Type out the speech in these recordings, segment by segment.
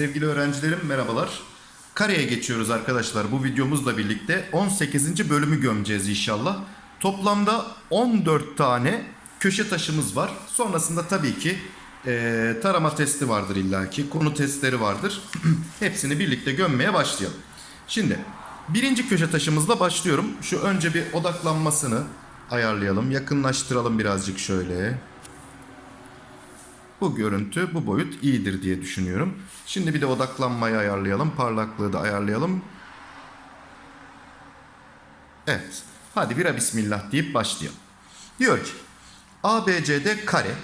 Sevgili öğrencilerim merhabalar. Kareye geçiyoruz arkadaşlar bu videomuzla birlikte 18. bölümü gömeceğiz inşallah. Toplamda 14 tane köşe taşımız var. Sonrasında tabii ki eee, tarama testi vardır illaki, konu testleri vardır. Hepsini birlikte gömmeye başlayalım. Şimdi birinci köşe taşımızla başlıyorum. Şu önce bir odaklanmasını ayarlayalım, yakınlaştıralım birazcık şöyle. Bu görüntü, bu boyut iyidir diye düşünüyorum. Şimdi bir de odaklanmayı ayarlayalım. Parlaklığı da ayarlayalım. Evet. Hadi bira bismillah deyip başlayalım. Diyor ki ABCD kare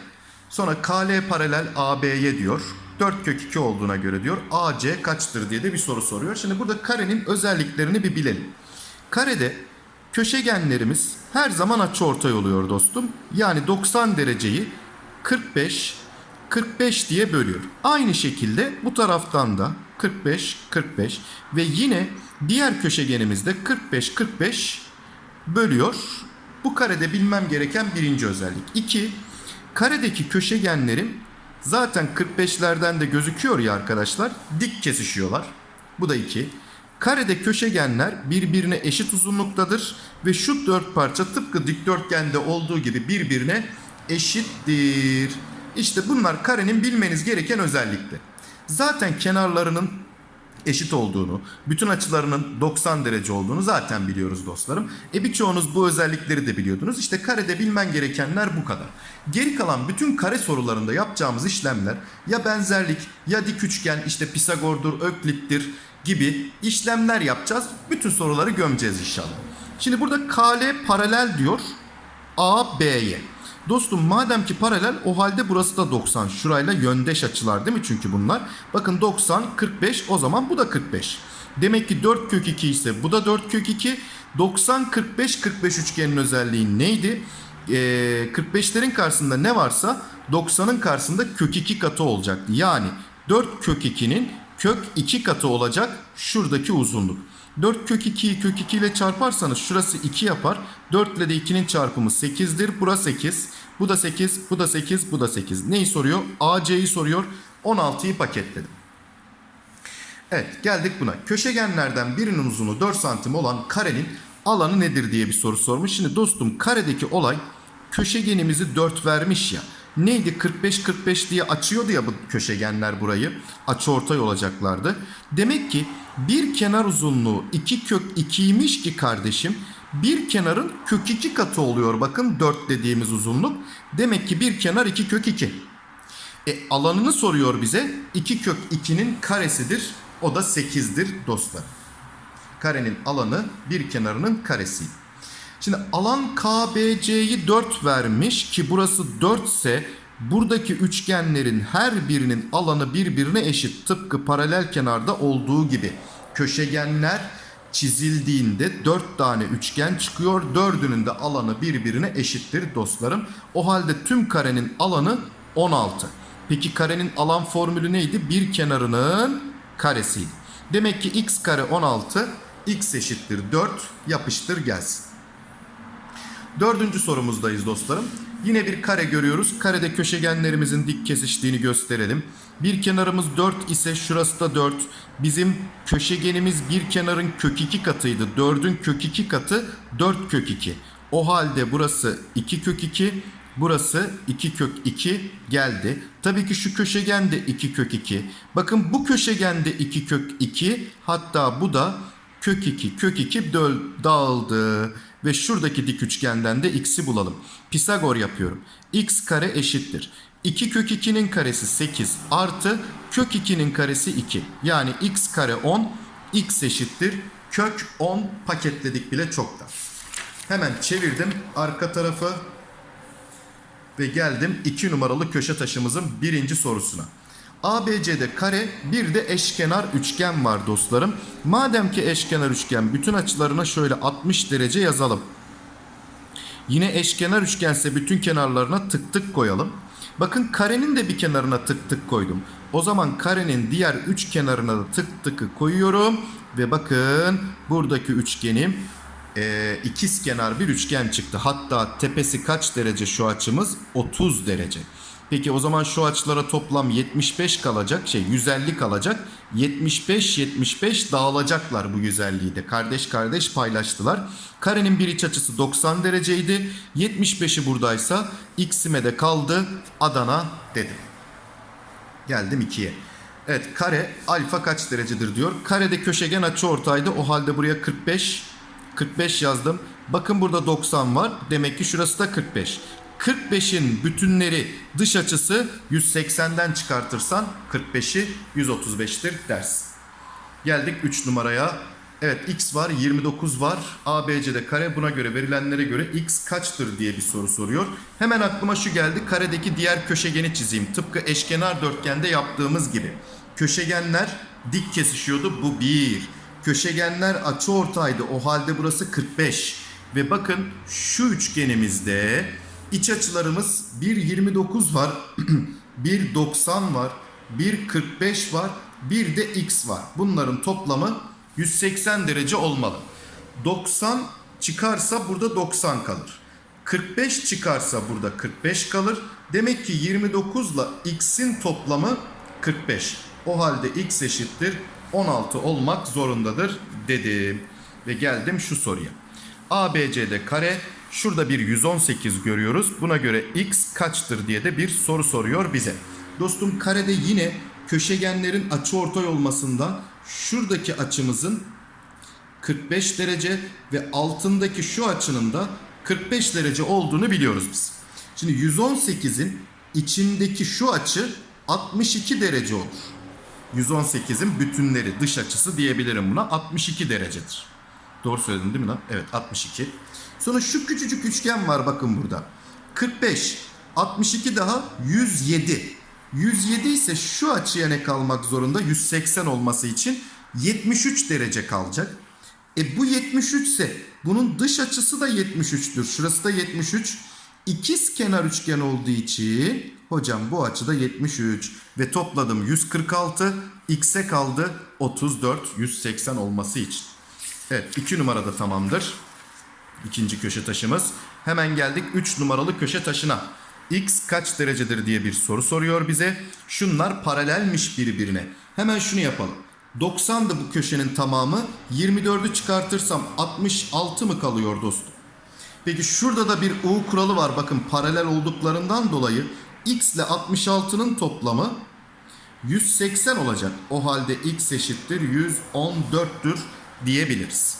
sonra KL paralel AB'ye diyor. 4 kök 2 olduğuna göre diyor AC kaçtır diye de bir soru soruyor. Şimdi burada karenin özelliklerini bir bilelim. Karede köşegenlerimiz her zaman açıortay oluyor dostum. Yani 90 dereceyi 45 45 diye bölüyor. Aynı şekilde bu taraftan da 45 45 ve yine diğer köşegenimizde 45 45 bölüyor. Bu karede bilmem gereken birinci özellik. 2. Karedeki köşegenlerim zaten 45'lerden de gözüküyor ya arkadaşlar. Dik kesişiyorlar. Bu da 2. Karede köşegenler birbirine eşit uzunluktadır ve şu dört parça tıpkı dikdörtgende olduğu gibi birbirine eşittir. İşte bunlar karenin bilmeniz gereken özellikler. Zaten kenarlarının eşit olduğunu, bütün açılarının 90 derece olduğunu zaten biliyoruz dostlarım. E birçoğunuz bu özellikleri de biliyordunuz. İşte karede bilmen gerekenler bu kadar. Geri kalan bütün kare sorularında yapacağımız işlemler ya benzerlik ya dik üçgen işte Pisagor'dur, Öklit'tir gibi işlemler yapacağız. Bütün soruları gömeceğiz inşallah. Şimdi burada KL paralel diyor AB'ye. Dostum madem ki paralel o halde burası da 90. Şurayla yöndeş açılar değil mi çünkü bunlar? Bakın 90, 45 o zaman bu da 45. Demek ki 4 kök 2 ise bu da 4 kök 2. 90, 45, 45 üçgenin özelliği neydi? Ee, 45'lerin karşısında ne varsa 90'ın karşısında kök 2 katı olacaktı. Yani 4 kök 2'nin kök 2 katı olacak şuradaki uzunluk. 4 kök 2'yi kök 2 ile çarparsanız şurası 2 yapar. 4 ile de 2'nin çarpımı 8'dir. Burası 8. Bu da 8, bu da 8, bu da 8. Neyi soruyor? AC'yi soruyor. 16'yı paketledim. Evet geldik buna. Köşegenlerden birinin uzunluğu 4 santim olan karenin alanı nedir diye bir soru sormuş. Şimdi dostum karedeki olay köşegenimizi 4 vermiş ya. Neydi 45-45 diye açıyordu ya bu köşegenler burayı. Açıortay olacaklardı. Demek ki bir kenar uzunluğu 2 kök 2'ymiş ki kardeşim bir kenarın kök 2 katı oluyor. Bakın 4 dediğimiz uzunluk. Demek ki bir kenar 2 kök 2. E, alanını soruyor bize. 2 kök 2'nin karesidir. O da 8'dir dostlar. Karenin alanı bir kenarının karesi. Şimdi alan KBC'yi 4 vermiş ki burası 4 ise buradaki üçgenlerin her birinin alanı birbirine eşit. Tıpkı paralel kenarda olduğu gibi. Köşegenler çizildiğinde 4 tane üçgen çıkıyor. Dördünün de alanı birbirine eşittir dostlarım. O halde tüm karenin alanı 16. Peki karenin alan formülü neydi? Bir kenarının karesiydi. Demek ki x kare 16, x eşittir 4 yapıştır gelsin. Dördüncü sorumuzdayız dostlarım. Yine bir kare görüyoruz. Karede köşegenlerimizin dik kesiştiğini gösterelim. Bir kenarımız 4 ise şurası da 4. Bizim köşegenimiz bir kenarın kök 2 katıydı. 4'ün kök 2 katı 4 kök 2. O halde burası 2 kök 2. Burası 2 kök 2 geldi. Tabii ki şu köşegen de 2 kök 2. Bakın bu köşegen de 2 kök 2. Hatta bu da kök 2 kök 2 döl, dağıldı. Ve şuradaki dik üçgenden de x'i bulalım. Pisagor yapıyorum. x kare eşittir. 2 kök 2'nin karesi 8 artı kök 2'nin karesi 2. Yani x kare 10 x eşittir. Kök 10 paketledik bile çoktan. Hemen çevirdim arka tarafı ve geldim 2 numaralı köşe taşımızın birinci sorusuna. ABC'de kare bir de eşkenar üçgen var dostlarım. Madem ki eşkenar üçgen bütün açılarına şöyle 60 derece yazalım. Yine eşkenar üçgense bütün kenarlarına tık tık koyalım. Bakın karenin de bir kenarına tık tık koydum. O zaman karenin diğer üç kenarına da tık tıkı koyuyorum. Ve bakın buradaki üçgenim e, ikiz kenar bir üçgen çıktı. Hatta tepesi kaç derece şu açımız? 30 derece. Peki o zaman şu açılara toplam 75 kalacak. Şey 150 kalacak. 75 75 dağılacaklar bu 150'yi de. Kardeş kardeş paylaştılar. Karenin bir iç açısı 90 dereceydi. 75'i buradaysa x'ime de kaldı. Adana dedim. Geldim 2'ye. Evet kare alfa kaç derecedir diyor. Karede köşegen açı ortaydı. O halde buraya 45 45 yazdım. Bakın burada 90 var. Demek ki şurası da 45. 45'in bütünleri dış açısı 180'den çıkartırsan 45'i 135'tir dersin. Geldik 3 numaraya. Evet x var 29 var. ABC'de kare buna göre verilenlere göre x kaçtır diye bir soru soruyor. Hemen aklıma şu geldi. Karedeki diğer köşegeni çizeyim. Tıpkı eşkenar dörtgende yaptığımız gibi. Köşegenler dik kesişiyordu. Bu 1. Köşegenler açı ortaydı. O halde burası 45. Ve bakın şu üçgenimizde iç açılarımız 1.29 var. 1.90 var. 1.45 var. Bir de x var. Bunların toplamı 180 derece olmalı. 90 çıkarsa burada 90 kalır. 45 çıkarsa burada 45 kalır. Demek ki 29 ile x'in toplamı 45. O halde x eşittir 16 olmak zorundadır dedim. Ve geldim şu soruya. ABC'de kare şurada bir 118 görüyoruz. Buna göre x kaçtır diye de bir soru soruyor bize. Dostum karede yine köşegenlerin açıortay olmasından şuradaki açımızın 45 derece ve altındaki şu açının da 45 derece olduğunu biliyoruz biz. Şimdi 118'in içindeki şu açı 62 derece olur. 118'in bütünleri dış açısı diyebilirim buna 62 derecedir. Doğru söyledim değil mi lan? Evet 62. Sonra şu küçücük üçgen var bakın burada. 45, 62 daha 107. 107 ise şu açıya ne kalmak zorunda? 180 olması için 73 derece kalacak. E bu 73 ise bunun dış açısı da 73'tür. Şurası da 73. İkiz kenar üçgen olduğu için hocam bu açıda 73 ve topladım 146 x'e kaldı 34 180 olması için. Evet 2 numarada tamamdır. İkinci köşe taşımız. Hemen geldik 3 numaralı köşe taşına. X kaç derecedir diye bir soru soruyor bize. Şunlar paralelmiş birbirine. Hemen şunu yapalım. 90'dı bu köşenin tamamı. 24'ü çıkartırsam 66 mı kalıyor dostum? Peki şurada da bir U kuralı var. Bakın paralel olduklarından dolayı X ile 66'nın toplamı 180 olacak. O halde X eşittir 114'tür diyebiliriz.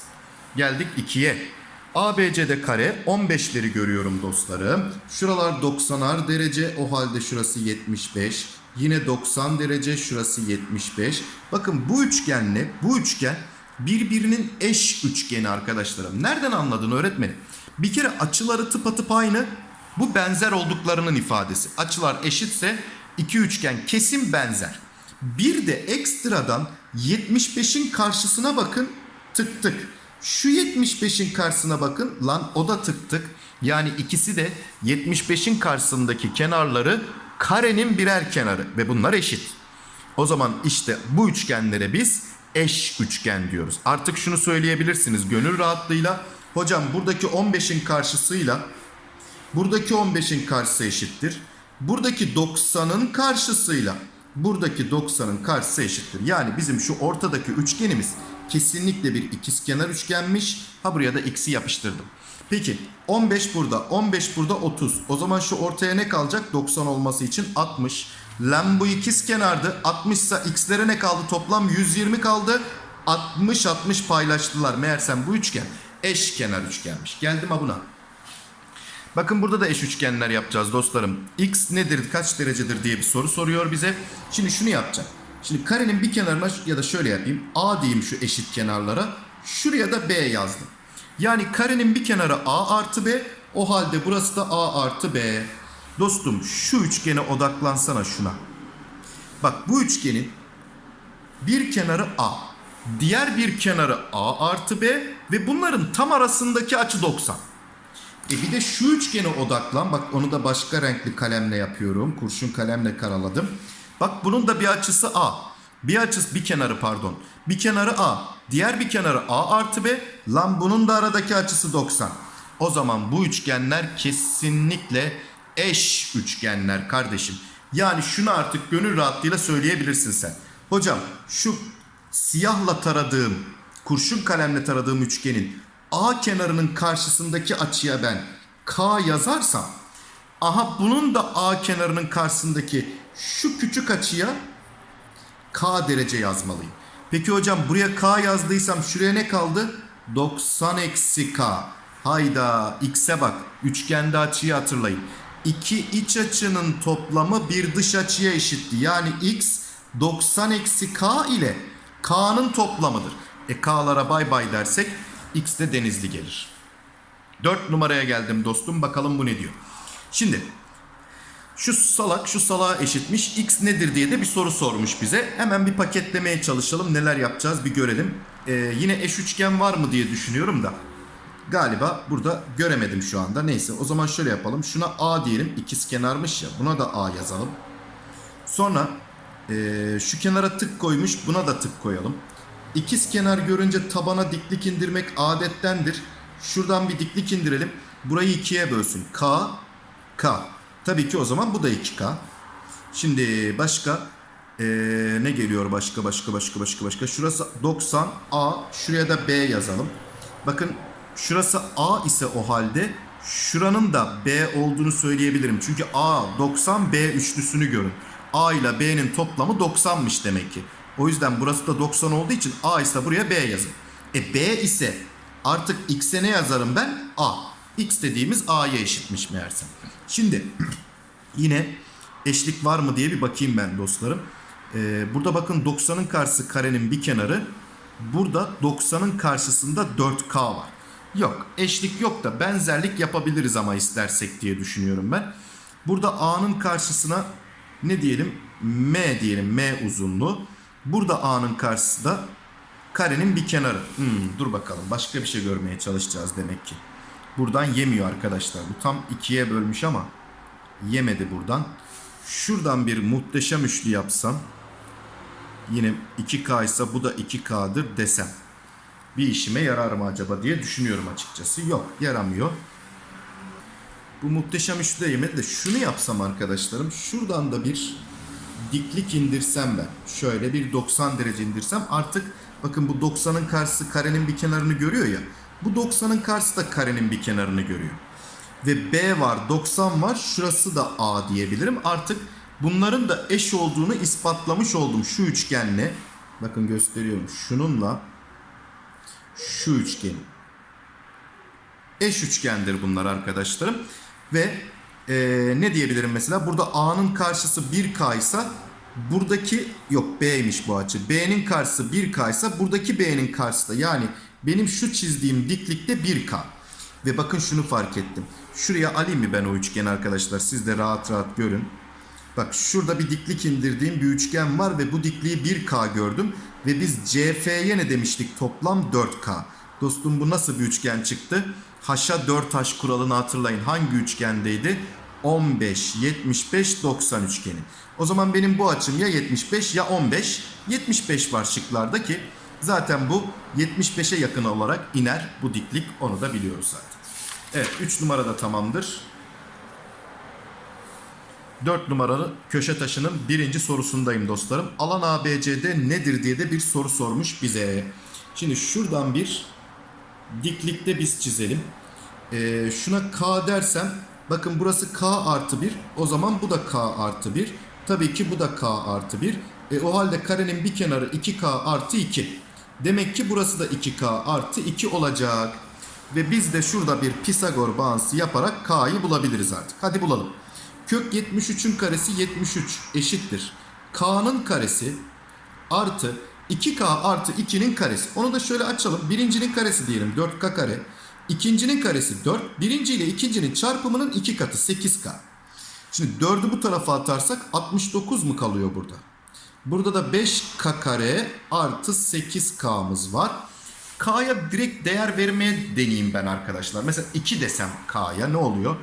Geldik 2'ye. ABC'de kare 15'leri görüyorum dostlarım. Şuralar 90'ar derece o halde şurası 75. Yine 90 derece şurası 75. Bakın bu üçgenle bu üçgen birbirinin eş üçgeni arkadaşlarım. Nereden anladın öğretmenim? Bir kere açıları tıpatıp aynı. Bu benzer olduklarının ifadesi. Açılar eşitse iki üçgen kesin benzer. Bir de ekstradan 75'in karşısına bakın tık tık. Şu 75'in karşısına bakın lan o da tık tık. Yani ikisi de 75'in karşısındaki kenarları karenin birer kenarı ve bunlar eşit. O zaman işte bu üçgenlere biz eş üçgen diyoruz. Artık şunu söyleyebilirsiniz gönül rahatlığıyla. Hocam buradaki 15'in karşısıyla buradaki 15'in karşısı eşittir. Buradaki 90'ın karşısıyla buradaki 90'ın karşısı eşittir. Yani bizim şu ortadaki üçgenimiz kesinlikle bir ikizkenar üçgenmiş. Ha buraya da x'i yapıştırdım. Peki 15 burada, 15 burada 30. O zaman şu ortaya ne kalacak? 90 olması için 60. Lan bu ikizkenardı. 60 ise x'lere ne kaldı? Toplam 120 kaldı. 60 60 paylaştılar. Meğersem bu üçgen eşkenar üçgenmiş. Geldim ha buna. Bakın burada da eş üçgenler yapacağız dostlarım. X nedir, kaç derecedir diye bir soru soruyor bize. Şimdi şunu yapacağım. Şimdi karenin bir kenarına ya da şöyle yapayım. A diyeyim şu eşit kenarlara. Şuraya da B yazdım. Yani karenin bir kenarı A artı B. O halde burası da A artı B. Dostum şu üçgene odaklansana şuna. Bak bu üçgenin bir kenarı A. Diğer bir kenarı A artı B. Ve bunların tam arasındaki açı 90. E bir de şu üçgene odaklan. Bak onu da başka renkli kalemle yapıyorum. Kurşun kalemle karaladım. Bak bunun da bir açısı A. Bir açısı bir kenarı pardon. Bir kenarı A. Diğer bir kenarı A artı B. Lan bunun da aradaki açısı 90. O zaman bu üçgenler kesinlikle eş üçgenler kardeşim. Yani şunu artık gönül rahatlığıyla söyleyebilirsin sen. Hocam şu siyahla taradığım, kurşun kalemle taradığım üçgenin A kenarının karşısındaki açıya ben K yazarsam aha bunun da A kenarının karşısındaki şu küçük açıya K derece yazmalıyım. Peki hocam buraya K yazdıysam şuraya ne kaldı? 90 eksi K. Hayda x'e bak. Üçgende açıyı hatırlayın. İki iç açının toplamı bir dış açıya eşitti. Yani x 90 eksi K ile K'nın toplamıdır. E K'lara bay bay dersek x de denizli gelir. 4 numaraya geldim dostum. Bakalım bu ne diyor. Şimdi şu salak şu salağa eşitmiş x nedir diye de bir soru sormuş bize. Hemen bir paketlemeye çalışalım neler yapacağız bir görelim. Ee, yine eş üçgen var mı diye düşünüyorum da. Galiba burada göremedim şu anda. Neyse o zaman şöyle yapalım. Şuna a diyelim ikiz kenarmış ya buna da a yazalım. Sonra ee, şu kenara tık koymuş buna da tık koyalım. İkiz kenar görünce tabana diklik indirmek adettendir. Şuradan bir diklik indirelim. Burayı ikiye bölsün. K, K. Tabii ki o zaman bu da 2K. Şimdi başka ee, ne geliyor başka başka başka başka başka. Şurası 90 A. Şuraya da B yazalım. Bakın şurası A ise o halde şuranın da B olduğunu söyleyebilirim. Çünkü A 90 B üçlüsünü görün. A ile B'nin toplamı 90'mış demek ki. O yüzden burası da 90 olduğu için A ise buraya B yazın. E B ise artık X'e ne yazarım ben? A. X dediğimiz A'ya eşitmiş meğersem. Şimdi yine eşlik var mı diye bir bakayım ben dostlarım. Ee, burada bakın 90'ın karşısı karenin bir kenarı. Burada 90'ın karşısında 4K var. Yok eşlik yok da benzerlik yapabiliriz ama istersek diye düşünüyorum ben. Burada A'nın karşısına ne diyelim? M diyelim M uzunluğu. Burada A'nın karşısı da karenin bir kenarı. Hmm, dur bakalım başka bir şey görmeye çalışacağız demek ki. Buradan yemiyor arkadaşlar. Bu tam ikiye bölmüş ama yemedi buradan. Şuradan bir muhteşem üçlü yapsam yine 2K ise bu da 2K'dır desem bir işime yarar mı acaba diye düşünüyorum açıkçası. Yok yaramıyor. Bu muhteşem üçlü de yemedi de şunu yapsam arkadaşlarım şuradan da bir diklik indirsem ben şöyle bir 90 derece indirsem artık bakın bu 90'ın karşısı karenin bir kenarını görüyor ya bu 90'ın karşısı da karenin bir kenarını görüyor. Ve B var 90 var şurası da A diyebilirim. Artık bunların da eş olduğunu ispatlamış oldum şu üçgenle. Bakın gösteriyorum şununla şu üçgenin eş üçgendir bunlar arkadaşlarım. Ve e, ne diyebilirim mesela? Burada A'nın karşısı 1K ise buradaki yok B'ymiş bu açı. B'nin karşısı 1K ise buradaki B'nin karşısı da. Yani benim şu çizdiğim diklikte 1K ve bakın şunu fark ettim şuraya alayım mı ben o üçgeni arkadaşlar siz de rahat rahat görün Bak şurada bir diklik indirdiğim bir üçgen var ve bu dikliği 1K gördüm. Ve biz CF'ye ne demiştik? Toplam 4K. Dostum bu nasıl bir üçgen çıktı? Haşa 4H kuralını hatırlayın. Hangi üçgendeydi? 15, 75, 90 üçgeni. O zaman benim bu açım ya 75 ya 15. 75 var şıklarda ki zaten bu 75'e yakın olarak iner bu diklik. Onu da biliyoruz zaten. Evet 3 numara da tamamdır. 4 numaralı köşe taşının birinci sorusundayım dostlarım. Alan ABCD nedir diye de bir soru sormuş bize. Şimdi şuradan bir diklikte biz çizelim. Ee, şuna K dersem bakın burası K artı 1. O zaman bu da K artı 1. Tabii ki bu da K artı 1. E, o halde karenin bir kenarı 2K artı 2. Demek ki burası da 2K artı 2 olacak. Ve biz de şurada bir Pisagor bağıntısı yaparak K'yı bulabiliriz artık. Hadi bulalım. Kök 73'ün karesi 73 eşittir. K'nın karesi artı 2K artı 2'nin karesi. Onu da şöyle açalım. Birincinin karesi diyelim 4K kare. İkincinin karesi 4. Birinci ile ikincinin çarpımının 2 katı 8K. Şimdi 4'ü bu tarafa atarsak 69 mu kalıyor burada? Burada da 5K kare artı 8K'mız var. K'ya direkt değer vermeye deneyeyim ben arkadaşlar. Mesela 2 desem K'ya ne oluyor?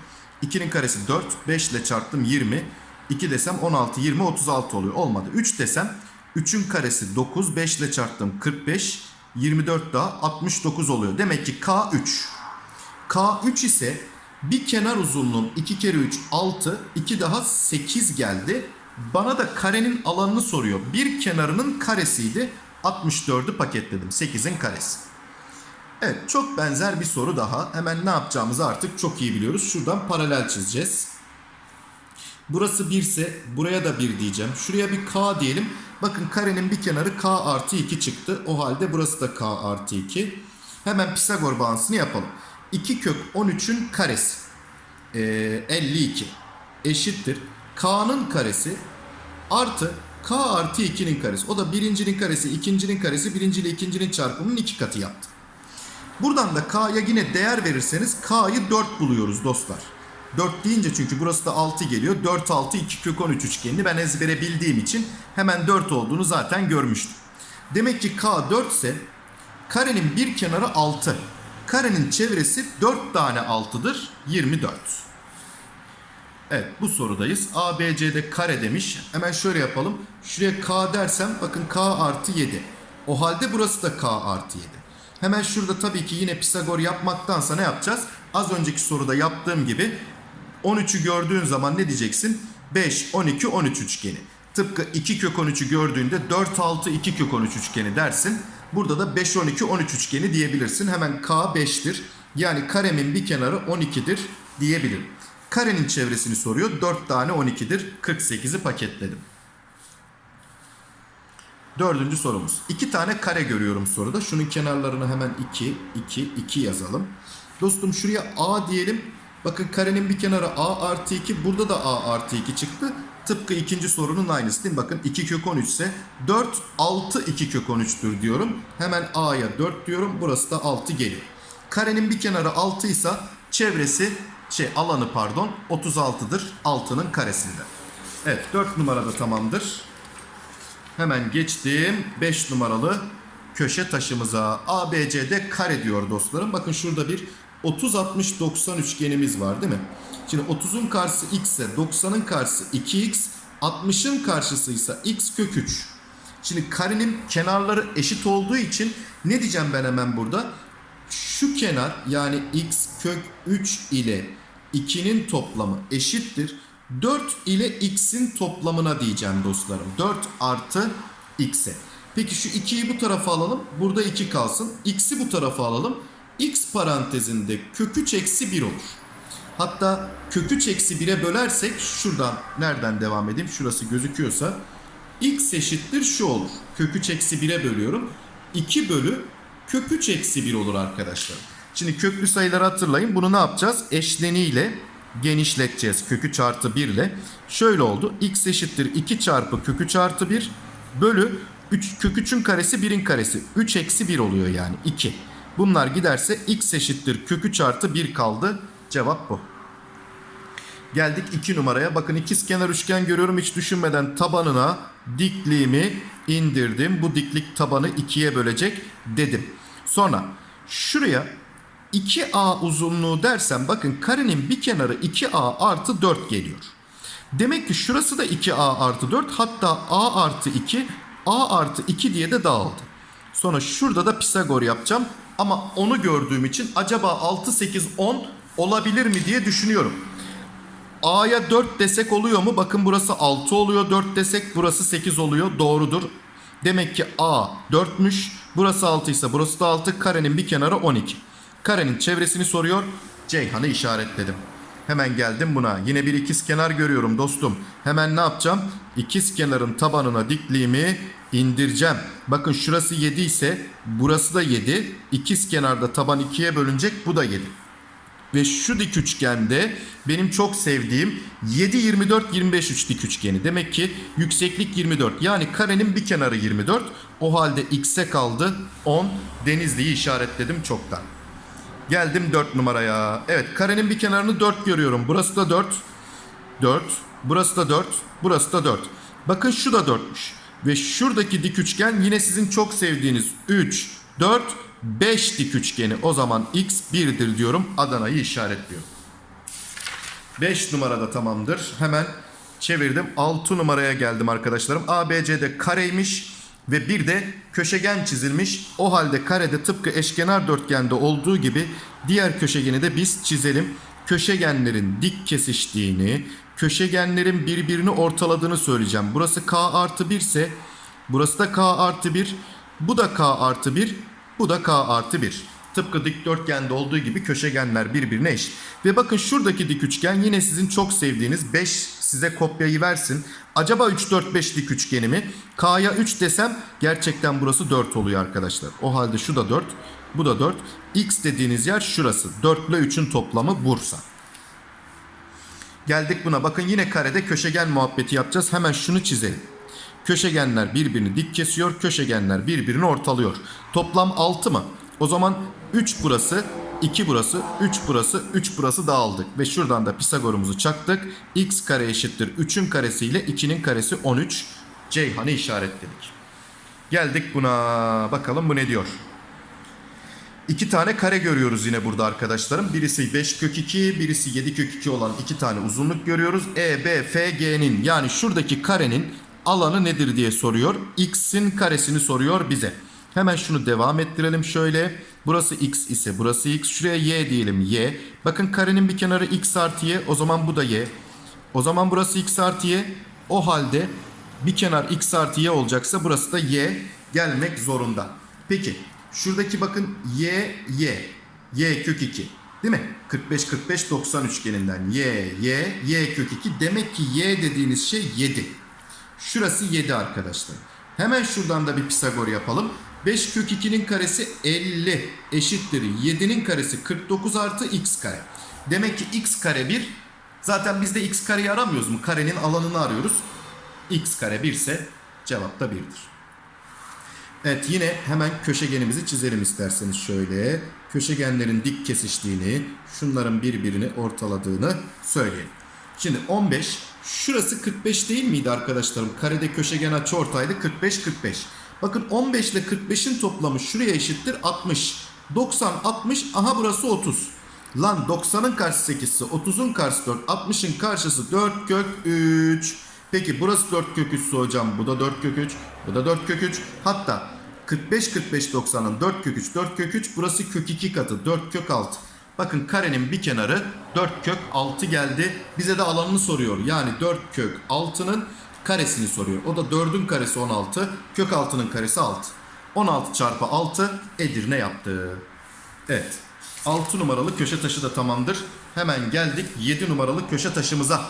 2'nin karesi 4. 5 ile çarptım 20. 2 desem 16, 20, 36 oluyor. Olmadı. 3 desem 3'ün karesi 9. 5 ile çarptım 45. 24 daha 69 oluyor. Demek ki K3. K3 ise bir kenar uzunluğum 2 kere 3 6 2 daha 8 geldi. Bana da karenin alanını soruyor. Bir kenarının karesiydi. 64'ü paketledim. 8'in karesi. Evet çok benzer bir soru daha. Hemen ne yapacağımızı artık çok iyi biliyoruz. Şuradan paralel çizeceğiz. Burası 1 ise buraya da 1 diyeceğim. Şuraya bir k diyelim. Bakın karenin bir kenarı k artı 2 çıktı. O halde burası da k artı 2. Hemen Pisagor bağıntısını yapalım. 2 kök 13'ün karesi. Ee, 52 eşittir. K'nın karesi artı k artı 2'nin karesi. O da birincinin karesi, ikincinin karesi, birinci ile ikincinin çarpımının iki katı yaptı. Buradan da k'ya yine değer verirseniz k'yı 4 buluyoruz dostlar. 4 deyince çünkü burası da 6 geliyor. 4 6 2 kök 13 üçgenini ben ezbere bildiğim için hemen 4 olduğunu zaten görmüştüm. Demek ki k 4 ise karenin bir kenarı 6. Karenin çevresi 4 tane 6'dır. 24. Evet bu sorudayız. A, B, C'de kare demiş. Hemen şöyle yapalım. Şuraya K dersem bakın K artı 7. O halde burası da K artı 7. Hemen şurada tabii ki yine Pisagor yapmaktansa ne yapacağız? Az önceki soruda yaptığım gibi 13'ü gördüğün zaman ne diyeceksin? 5, 12, 13 üçgeni. Tıpkı 2 kök 13'ü gördüğünde 4, 6, 2 kök 13 üçgeni dersin. Burada da 5, 12, 13 üçgeni diyebilirsin. Hemen K 5'tir. Yani karemin bir kenarı 12'dir diyebilirim. Karenin çevresini soruyor. 4 tane 12'dir. 48'i paketledim. Dördüncü sorumuz. İki tane kare görüyorum soruda. Şunun kenarlarını hemen 2, 2, 2 yazalım. Dostum şuraya A diyelim. Bakın karenin bir kenarı A artı 2. Burada da A artı 2 çıktı. Tıpkı ikinci sorunun aynısı değil mi? Bakın 2 kök 13 ise 4, 6, 2 kök 13'tür diyorum. Hemen A'ya 4 diyorum. Burası da 6 geliyor. Karenin bir kenarı 6 ise çevresi şey alanı pardon 36'dır 6'nın karesinde. Evet 4 numarada tamamdır. Hemen geçtim 5 numaralı köşe taşımıza. ABCD kare diyor dostlarım. Bakın şurada bir 30 60 90 üçgenimiz var değil mi? Şimdi 30'un karşısı x ise 90'ın karşısı 2x, 60'ın karşısı ise x kök 3. Şimdi karenin kenarları eşit olduğu için ne diyeceğim ben hemen burada? Şu kenar yani x kök 3 ile 2'nin toplamı eşittir. 4 ile x'in toplamına diyeceğim dostlarım. 4 artı x'e. Peki şu 2'yi bu tarafa alalım. Burada 2 kalsın. X'i bu tarafa alalım. X parantezinde kök 3 eksi 1 olur. Hatta kök 3 eksi 1'e bölersek şuradan nereden devam edeyim? Şurası gözüküyorsa x eşittir şu olur. Kök 3 eksi 1'e bölüyorum. 2 bölü kök 3 eksi 1 olur arkadaşlar. Şimdi köklü sayıları hatırlayın. Bunu ne yapacağız? Eşleniyle genişleteceğiz. Kök 3 artı 1 ile. Şöyle oldu. x eşittir 2 çarpı kök 3 artı 1 bölü 3, kök 3'ün karesi 1'in karesi. 3 eksi 1 oluyor yani 2. Bunlar giderse x eşittir kök 3 artı 1 kaldı. Cevap bu. Geldik 2 numaraya. Bakın ikiz kenar üçgen görüyorum. Hiç düşünmeden tabanına dikliğimi indirdim. Bu diklik tabanı 2'ye bölecek dedim. Sonra şuraya 2A uzunluğu dersem bakın karenin bir kenarı 2A artı 4 geliyor. Demek ki şurası da 2A artı 4 hatta A artı 2 A artı 2 diye de dağıldı. Sonra şurada da Pisagor yapacağım. Ama onu gördüğüm için acaba 6, 8, 10 olabilir mi diye düşünüyorum. A'ya 4 desek oluyor mu? Bakın burası 6 oluyor. 4 desek burası 8 oluyor. Doğrudur. Demek ki A 4'müş. Burası 6 ise burası da 6. Karenin bir kenarı 12. Karenin çevresini soruyor. Ceyhan'ı işaretledim. Hemen geldim buna. Yine bir ikiz kenar görüyorum dostum. Hemen ne yapacağım? İkiz kenarın tabanına dikliğimi indireceğim. Bakın şurası 7 ise burası da 7. İkiz kenarda taban 2'ye bölünecek. Bu da 7. Ve şu dik üçgende benim çok sevdiğim 7 24 25 3 dik üçgeni. Demek ki yükseklik 24. Yani karenin bir kenarı 24. O halde x'e kaldı 10. Denizli'yi işaretledim çoktan. Geldim 4 numaraya. Evet karenin bir kenarını 4 görüyorum. Burası da 4. 4. Burası da 4. Burası da 4. Bakın şu da 4'müş. Ve şuradaki dik üçgen yine sizin çok sevdiğiniz 3, 4, 5 dik üçgeni. O zaman x 1'dir diyorum. Adana'yı işaretliyorum. 5 numarada tamamdır. Hemen çevirdim. 6 numaraya geldim arkadaşlarım. ABC'de kareymiş. Ve bir de köşegen çizilmiş. O halde karede tıpkı eşkenar dörtgende olduğu gibi diğer köşegeni de biz çizelim. Köşegenlerin dik kesiştiğini, köşegenlerin birbirini ortaladığını söyleyeceğim. Burası k artı 1 ise burası da k artı 1, bu da k artı 1, bu da k artı 1. Tıpkı dikdörtgende olduğu gibi köşegenler birbirine eşit. Ve bakın şuradaki dik üçgen yine sizin çok sevdiğiniz 5 size kopyayı versin. Acaba 3 4 5 dik üçgeni mi? K'ya 3 desem gerçekten burası 4 oluyor arkadaşlar. O halde şu da 4, bu da 4. X dediğiniz yer şurası. 4 ile 3'ün toplamı Bursa. Geldik buna. Bakın yine karede köşegen muhabbeti yapacağız. Hemen şunu çizelim. Köşegenler birbirini dik kesiyor. Köşegenler birbirini ortalıyor. Toplam 6 mı? O zaman 3 burası, 2 burası, 3 burası, 3 burası dağıldık. Ve şuradan da Pisagor'umuzu çaktık. x kare eşittir 3'ün karesi ile 2'nin karesi 13. Ceyhan'ı işaretledik. Geldik buna. Bakalım bu ne diyor? İki tane kare görüyoruz yine burada arkadaşlarım. Birisi 5 kök 2, birisi 7 kök 2 olan iki tane uzunluk görüyoruz. E, B, F, G'nin yani şuradaki karenin alanı nedir diye soruyor. X'in karesini soruyor bize. Hemen şunu devam ettirelim şöyle. Burası X ise burası X. Şuraya Y diyelim Y. Bakın karenin bir kenarı X artı Y. O zaman bu da Y. O zaman burası X artı Y. O halde bir kenar X artı Y olacaksa burası da Y gelmek zorunda. Peki şuradaki bakın Y Y. Y kök 2. Değil mi? 45 45 90 üçgeninden Y Y Y kök 2. Demek ki Y dediğiniz şey 7. Şurası 7 arkadaşlar. Hemen şuradan da bir Pisagor yapalım. 5 kök 2'nin karesi 50 eşittir 7'nin karesi 49 artı x kare. Demek ki x kare 1. Zaten biz de x kareyi aramıyoruz mu? Karenin alanını arıyoruz. x kare 1 ise cevap da 1'dir. Evet yine hemen köşegenimizi çizelim isterseniz şöyle. Köşegenlerin dik kesiştiğini, şunların birbirini ortaladığını söyleyelim. Şimdi 15, şurası 45 değil miydi arkadaşlarım? Karede köşegen açı ortaydı 45 45. Bakın 15 ile 45'in toplamı şuraya eşittir 60. 90 60 aha burası 30. Lan 90'ın karşısı 8 ise 30'un karşısı 4 60'ın karşısı 4 kök 3. Peki burası 4 kök 3 ise hocam bu da 4 kök 3 bu da 4 kök 3. Hatta 45 45 90'ın 4 kök 3 4 kök 3 burası kök 2 katı 4 kök 6. Bakın karenin bir kenarı 4 kök 6 geldi. Bize de alanını soruyor. Yani 4 kök 6'nın karesini soruyor. O da 4'ün karesi 16. Kök 6'nın karesi 6. 16 çarpı 6 Edirne yaptı. Evet. 6 numaralı köşe taşı da tamamdır. Hemen geldik 7 numaralı köşe taşımıza.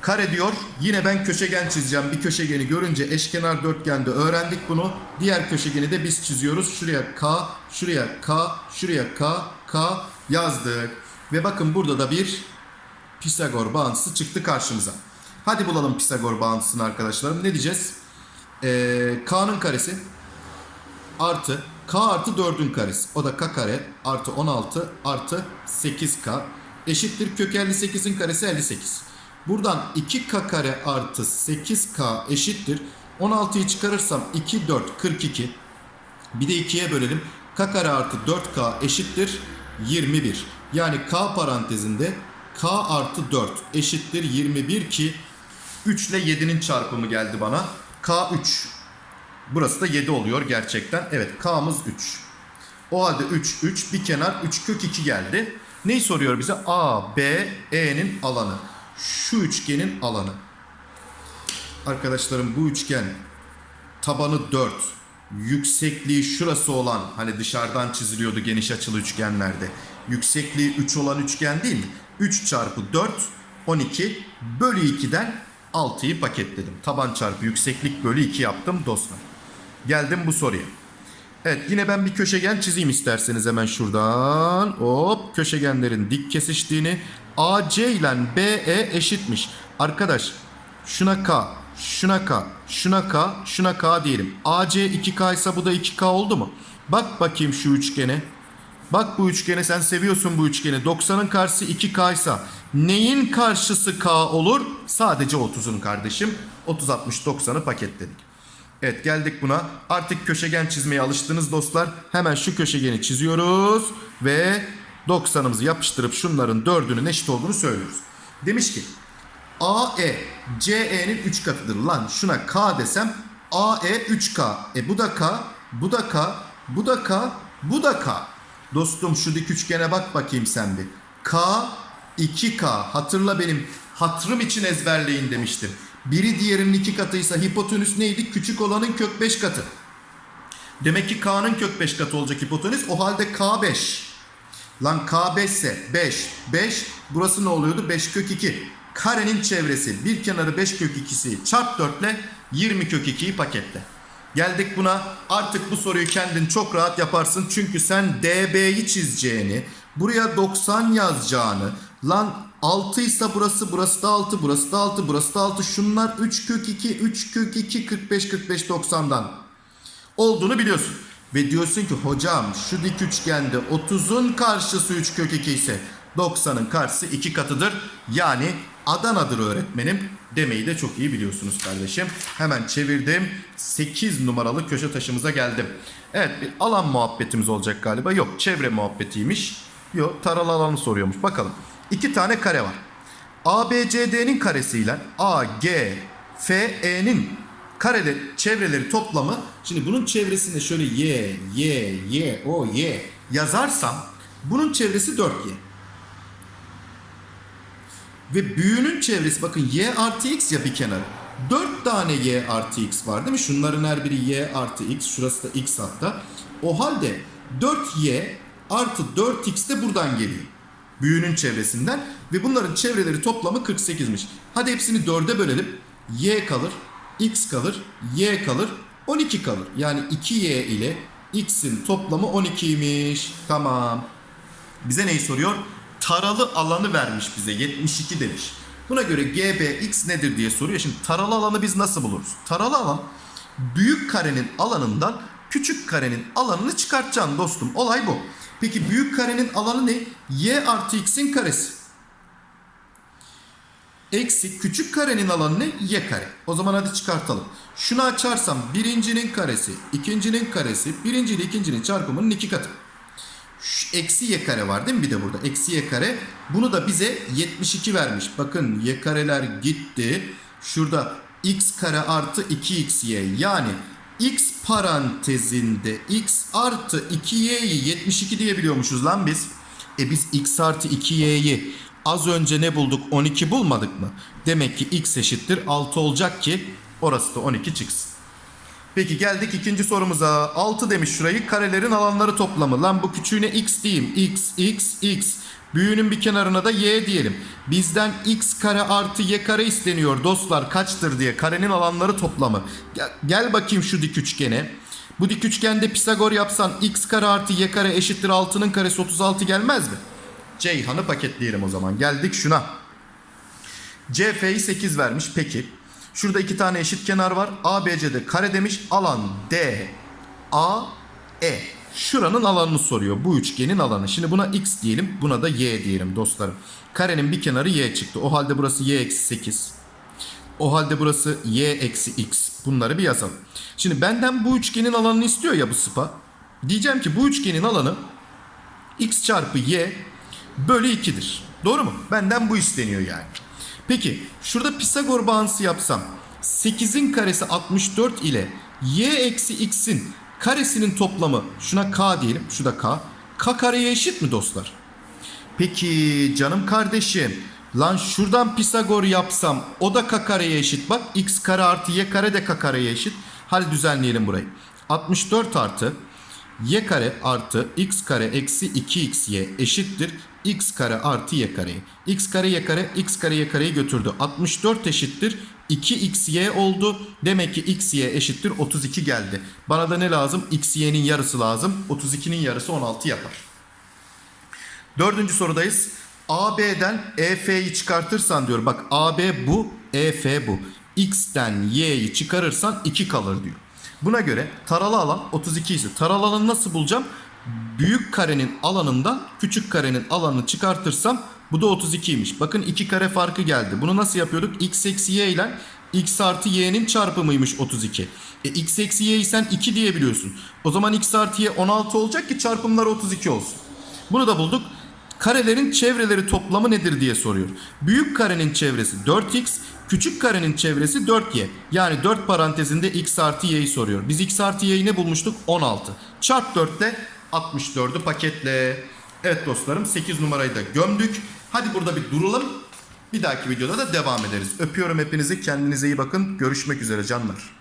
Kare diyor. Yine ben köşegen çizeceğim. Bir köşegeni görünce eşkenar dörtgende öğrendik bunu. Diğer köşegeni de biz çiziyoruz. Şuraya K, şuraya K, şuraya K, K yazdık. Ve bakın burada da bir Pisagor bağıntısı çıktı karşımıza. Hadi bulalım Pisagor bağıntısını arkadaşlarım. Ne diyeceğiz? Ee, K'nın karesi artı K artı 4'ün karesi. O da K kare artı 16 artı 8K eşittir kök 58'in karesi 58. Buradan 2K kare artı 8K eşittir. 16'yı çıkarırsam 2 4 42. Bir de 2'ye bölelim. K kare artı 4K eşittir 21. Yani K parantezinde K artı 4 eşittir 21 ki 3 ile 7'nin çarpımı geldi bana. K 3. Burası da 7 oluyor gerçekten. Evet K'mız 3. O halde 3 3 bir kenar 3 kök 2 geldi. Neyi soruyor bize? A, B, E'nin alanı. Şu üçgenin alanı. Arkadaşlarım bu üçgen tabanı 4, yüksekliği şurası olan hani dışarıdan çiziliyordu geniş açılı üçgenlerde. Yüksekliği 3 olan üçgen değil mi? 3 çarpı 4 12 bölü 2'den 6'yı paketledim. Taban çarpı yükseklik bölü 2 yaptım dostlar. Geldim bu soruya. Evet yine ben bir köşegen çizeyim isterseniz hemen şuradan. Hop köşegenlerin dik kesiştiğini AC ile BE eşitmiş. Arkadaş şuna K, şuna K, şuna K, şuna K diyelim. AC 2K ise bu da 2K oldu mu? Bak bakayım şu üçgene. Bak bu üçgeni sen seviyorsun bu üçgeni. 90'ın karşısı 2K ise neyin karşısı K olur? Sadece 30'un kardeşim. 30 60 90'ı paketledik. Evet geldik buna. Artık köşegen çizmeye alıştınız dostlar. Hemen şu köşegeni çiziyoruz ve 90'ımızı yapıştırıp şunların dördünün eşit olduğunu söylüyoruz. Demiş ki AE CE'nin 3 katıdır. Lan şuna K desem AE 3K. E bu da K, bu da K, bu da K, bu da K. Dostum şu dik üçgene bak bakayım sen bir. K 2K. Hatırla benim hatırım için ezberleyin demiştim. Biri diğerinin iki katıysa hipotenüs neydi? Küçük olanın kök 5 katı. Demek ki K'nın kök 5 katı olacak hipotenüs. O halde K5. Lan K5 ise 5. 5 burası ne oluyordu? 5 kök 2. Karenin çevresi bir kenarı 5 kök 2'si çarp 4 ile 20 kök 2'yi paketle. Geldik buna artık bu soruyu kendin çok rahat yaparsın. Çünkü sen DB'yi çizeceğini, buraya 90 yazacağını, lan 6 ise burası, burası da 6, burası da 6, burası da 6. Şunlar 3 kök 2, 3 kök 2, 45, 45, 90'dan olduğunu biliyorsun. Ve diyorsun ki hocam şu dik üçgende 30'un karşısı 3 kök 2 ise 90'ın karşısı 2 katıdır. Yani Adana'dır öğretmenim demeyi de çok iyi biliyorsunuz kardeşim. Hemen çevirdim. 8 numaralı köşe taşımıza geldim. Evet bir alan muhabbetimiz olacak galiba. Yok çevre muhabbetiymiş. Yok taralı alanı soruyormuş. Bakalım. İki tane kare var. ABCD'nin karesiyle AGFE'nin karede çevreleri toplamı şimdi bunun çevresinde şöyle y y y o y yazarsam bunun çevresi 4y. Ve büyüğünün çevresi bakın y artı x ya bir kenarı. 4 tane y artı x var değil mi? Şunların her biri y artı x. Şurası da x hatta. O halde 4y artı 4x de buradan geliyor. Büyüğünün çevresinden. Ve bunların çevreleri toplamı 48'miş. Hadi hepsini 4'e bölelim. y kalır. x kalır. y kalır. 12 kalır. Yani 2y ile x'in toplamı 12'ymiş. Tamam. Bize neyi soruyor? Taralı alanı vermiş bize 72 demiş. Buna göre GBX nedir diye soruyor. Şimdi taralı alanı biz nasıl buluruz? Taralı alan büyük karenin alanından küçük karenin alanını çıkartacaksın dostum. Olay bu. Peki büyük karenin alanı ne? Y artı x'in karesi. Eksi küçük karenin alanı ne? Y kare. O zaman hadi çıkartalım. Şunu açarsam birincinin karesi, ikincinin karesi, birinci ile ikincinin çarpımının iki katı. Şu eksi y kare var değil mi bir de burada? Eksi y kare. Bunu da bize 72 vermiş. Bakın y kareler gitti. Şurada x kare artı 2xy yani x parantezinde x artı 2y'yi 72 diyebiliyormuşuz lan biz. E biz x artı 2y'yi az önce ne bulduk 12 bulmadık mı? Demek ki x eşittir 6 olacak ki orası da 12 çıksın. Peki geldik ikinci sorumuza. 6 demiş şurayı. Karelerin alanları toplamı. Lan bu küçüğüne x diyeyim. x, x, x. Büyüğünün bir kenarına da y diyelim. Bizden x kare artı y kare isteniyor dostlar. Kaçtır diye. Karenin alanları toplamı. Gel, bakayım şu dik üçgene. Bu dik üçgende Pisagor yapsan x kare artı y kare eşittir 6'nın karesi 36 gelmez mi? Ceyhan'ı paketleyelim o zaman. Geldik şuna. CF'yi 8 vermiş. Peki. Şurada iki tane eşit kenar var. ABC'de kare demiş. Alan D, A, E. Şuranın alanını soruyor. Bu üçgenin alanı. Şimdi buna x diyelim. Buna da y diyelim dostlarım. Karenin bir kenarı y çıktı. O halde burası y eksi 8. O halde burası y eksi x. Bunları bir yazalım. Şimdi benden bu üçgenin alanını istiyor ya bu sıpa. Diyeceğim ki bu üçgenin alanı x çarpı y bölü 2'dir. Doğru mu? Benden bu isteniyor yani. Peki şurada Pisagor bağıntısı yapsam 8'in karesi 64 ile y eksi x'in karesinin toplamı şuna k diyelim şu da k. k kareye eşit mi dostlar? Peki canım kardeşim lan şuradan Pisagor yapsam o da k kareye eşit bak x kare artı y kare de k kareye eşit. Hadi düzenleyelim burayı. 64 artı y kare artı x kare eksi 2xy eşittir x kare artı y kareyi. x kare y kare x kare y kareyi götürdü. 64 eşittir 2xy oldu. Demek ki xy eşittir 32 geldi. Bana da ne lazım? xy'nin yarısı lazım. 32'nin yarısı 16 yapar. Dördüncü sorudayız. AB'den EF'yi çıkartırsan diyor. Bak AB bu, EF bu. X'ten Y'yi çıkarırsan 2 kalır diyor. Buna göre taralı alan 32 ise taralı alanı nasıl bulacağım? Büyük karenin alanından küçük karenin alanını çıkartırsam bu da 32'ymiş. Bakın 2 kare farkı geldi. Bunu nasıl yapıyorduk? X eksi Y ile X artı Y'nin çarpımıymış 32. E, X eksi Y'yi sen 2 diyebiliyorsun. O zaman X artı Y 16 olacak ki çarpımları 32 olsun. Bunu da bulduk. Karelerin çevreleri toplamı nedir diye soruyor. Büyük karenin çevresi 4x, küçük karenin çevresi 4y. Yani 4 parantezinde x artı y'yi soruyor. Biz x artı y'yi ne bulmuştuk? 16. Çarp 4 ile 64'ü paketle. Evet dostlarım 8 numarayı da gömdük. Hadi burada bir duralım. Bir dahaki videoda da devam ederiz. Öpüyorum hepinizi. Kendinize iyi bakın. Görüşmek üzere canlar.